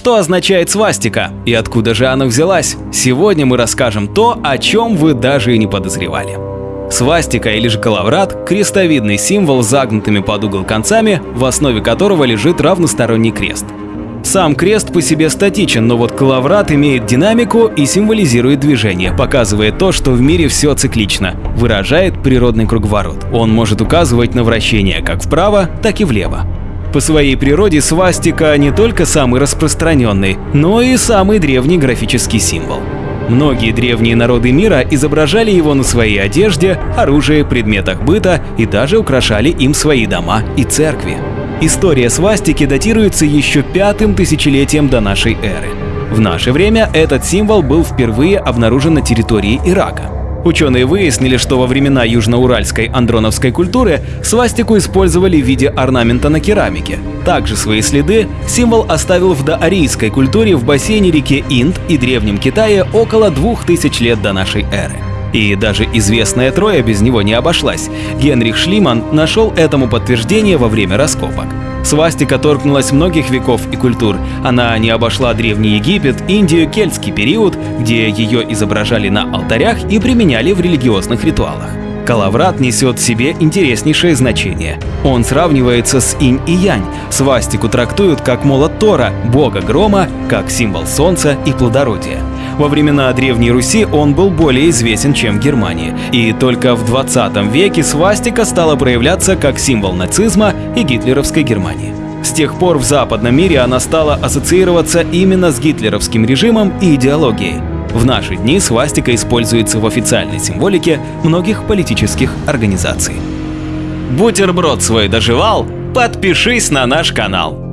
Что означает свастика и откуда же она взялась? Сегодня мы расскажем то, о чем вы даже и не подозревали. Свастика или же калаврат – крестовидный символ с загнутыми под угол концами, в основе которого лежит равносторонний крест. Сам крест по себе статичен, но вот калаврат имеет динамику и символизирует движение, показывая то, что в мире все циклично, выражает природный круговорот. Он может указывать на вращение как вправо, так и влево. По своей природе свастика не только самый распространенный, но и самый древний графический символ. Многие древние народы мира изображали его на своей одежде, оружии, предметах быта и даже украшали им свои дома и церкви. История свастики датируется еще пятым тысячелетием до нашей эры. В наше время этот символ был впервые обнаружен на территории Ирака. Ученые выяснили, что во времена южноуральской андроновской культуры свастику использовали в виде орнамента на керамике. Также свои следы символ оставил в доарийской культуре в бассейне реки Инд и Древнем Китае около 2000 лет до нашей эры. И даже известная Троя без него не обошлась. Генрих Шлиман нашел этому подтверждение во время раскопок. Свастика торкнулась многих веков и культур. Она не обошла Древний Египет, Индию, кельтский период, где ее изображали на алтарях и применяли в религиозных ритуалах. Калаврат несет в себе интереснейшее значение. Он сравнивается с инь и янь. Свастику трактуют как молот Тора, бога грома, как символ солнца и плодородия. Во времена Древней Руси он был более известен, чем в Германии. И только в 20 веке свастика стала проявляться как символ нацизма и гитлеровской Германии. С тех пор в западном мире она стала ассоциироваться именно с гитлеровским режимом и идеологией. В наши дни свастика используется в официальной символике многих политических организаций. Бутерброд свой доживал? Подпишись на наш канал.